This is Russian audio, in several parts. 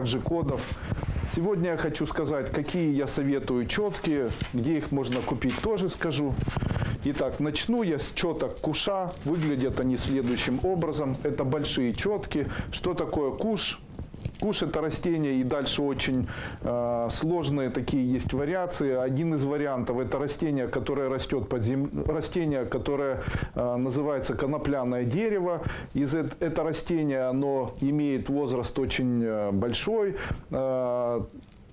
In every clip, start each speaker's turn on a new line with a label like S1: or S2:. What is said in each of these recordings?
S1: также кодов. Сегодня я хочу сказать, какие я советую четки, где их можно купить, тоже скажу. Итак, начну я с четок куша. Выглядят они следующим образом. Это большие четки. Что такое куш? Куш это растение и дальше очень э, сложные такие есть вариации. Один из вариантов это растение, которое растет под землей, растение, которое э, называется конопляное дерево. Из э- это растение оно имеет возраст очень э, большой. Э,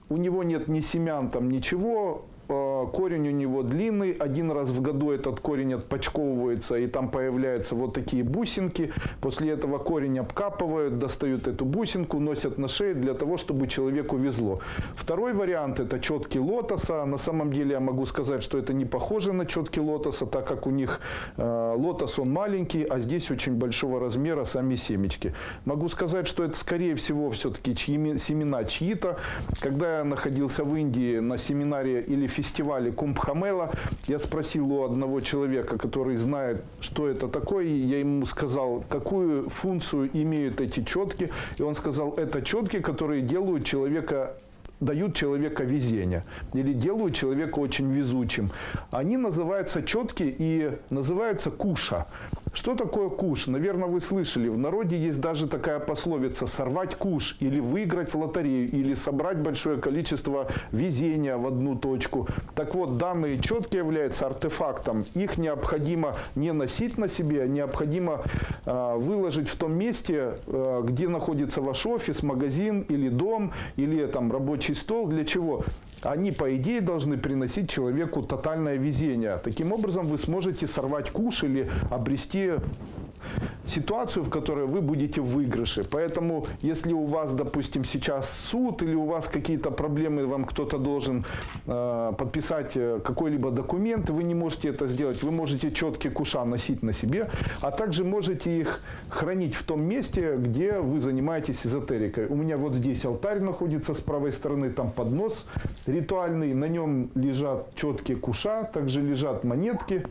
S1: у него нет ни семян, там ничего, Э, корень у него длинный, один раз в году этот корень отпочковывается, и там появляются вот такие бусинки. После этого корень обкапывают, достают эту бусинку, носят на шее для того, чтобы человеку везло. Второй вариант – это четки лотоса. На самом деле я могу сказать, что это не похоже на четки лотоса, так как у них э, лотос он маленький, а здесь очень большого размера сами семечки. Могу сказать, что это скорее всего все-таки чьи, семена чьи-то. Когда я находился в Индии на семинаре или фестивале Кумбхамела. Я спросил у одного человека, который знает, что это такое. и Я ему сказал, какую функцию имеют эти четки. И он сказал, это четки, которые делают человека дают человека везение или делают человека очень везучим. Они называются четки и называются куша. Что такое куш? Наверное, вы слышали. В народе есть даже такая пословица «сорвать куш» или «выиграть в лотерею» или «собрать большое количество везения в одну точку». Так вот, данные четки являются артефактом. Их необходимо не носить на себе, а необходимо э, выложить в том месте, э, где находится ваш офис, магазин или дом, или там рабочий стол. Для чего? Они, по идее, должны приносить человеку тотальное везение. Таким образом, вы сможете сорвать куш или обрести ситуацию, в которой вы будете в выигрыше. Поэтому, если у вас, допустим, сейчас суд или у вас какие-то проблемы, вам кто-то должен э, подписать э, какой-либо документ, вы не можете это сделать. Вы можете четкие куша носить на себе, а также можете их хранить в том месте, где вы занимаетесь эзотерикой. У меня вот здесь алтарь находится с правой стороны, там поднос ритуальный, на нем лежат четкие куша, также лежат монетки.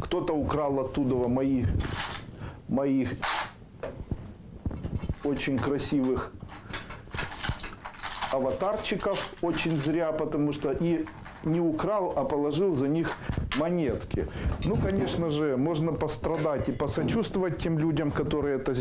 S1: Кто-то украл оттуда мои, моих очень красивых аватарчиков, очень зря, потому что и не украл, а положил за них монетки. Ну, конечно же, можно пострадать и посочувствовать тем людям, которые это сделали.